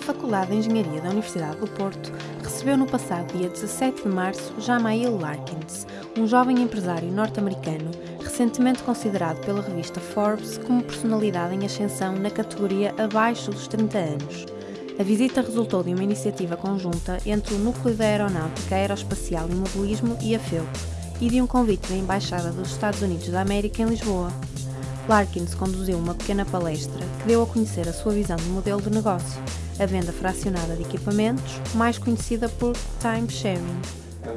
Faculdade de Engenharia da Universidade do Porto recebeu no passado dia 17 de março Jamail Larkins, um jovem empresário norte-americano recentemente considerado pela revista Forbes como personalidade em ascensão na categoria abaixo dos 30 anos. A visita resultou de uma iniciativa conjunta entre o Núcleo da Aeronáutica Aeroespacial e Mobilismo e a FEUP e de um convite da Embaixada dos Estados Unidos da América em Lisboa. Larkins conduziu uma pequena palestra que deu a conhecer a sua visão de modelo de negócio, a venda fracionada de equipamentos, mais conhecida por time sharing.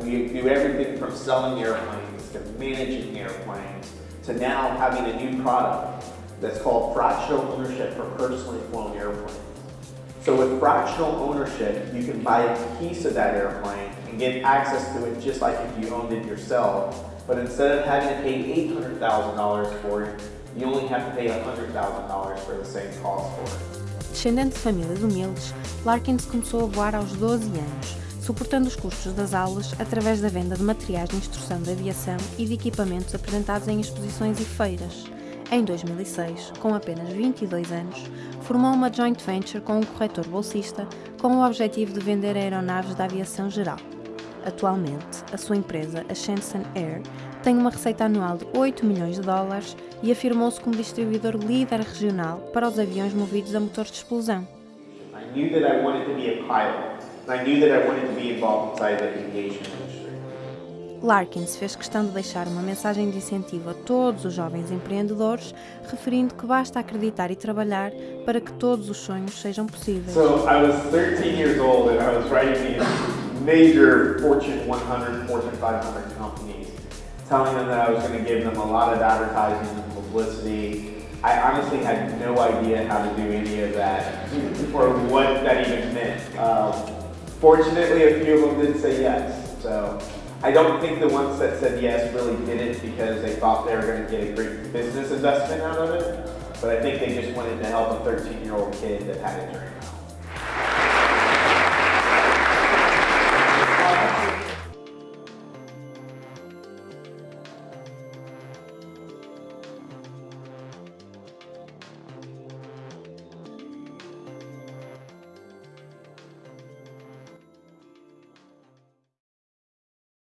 We do everything from selling airplanes to managing airplanes to now having a new product that's called fractional ownership for personally flown airplanes. So with fractional ownership, you can buy a piece of that airplane and get access to it just like if you owned it yourself. But instead of having to pay $800,000 for it, you only have to pay $100,000 for the same cost for it. Descendente de famílias humildes, Larkins começou a voar aos 12 anos, suportando os custos das aulas através da venda de materiais de instrução de aviação e de equipamentos apresentados em exposições e feiras. Em 2006, com apenas 22 anos, formou uma joint venture com um corretor bolsista com o objetivo de vender aeronaves da aviação geral. Atualmente, a sua empresa, a Shenzhen Air, tem uma receita anual de 8 milhões de dólares e afirmou-se como distribuidor líder regional para os aviões movidos a motores de explosão. I knew that I wanted to be a pilot. I knew that I wanted to be involved inside the aviation industry. Larkins fez questão de deixar uma mensagem de incentivo a todos os jovens empreendedores, referindo que basta acreditar e trabalhar para que todos os sonhos sejam possíveis. So I was 13 years old and I was writing these major Fortune 100, Fortune 500 companies, telling them that I was going to give them a lot of advertising and publicity. I honestly had no idea how to do any of that or what that even meant. Um, fortunately, a few of them did say yes. So I don't think the ones that said yes really did it because they thought they were going to get a great business investment out of it. But I think they just wanted to help a 13 year old kid that had a dream.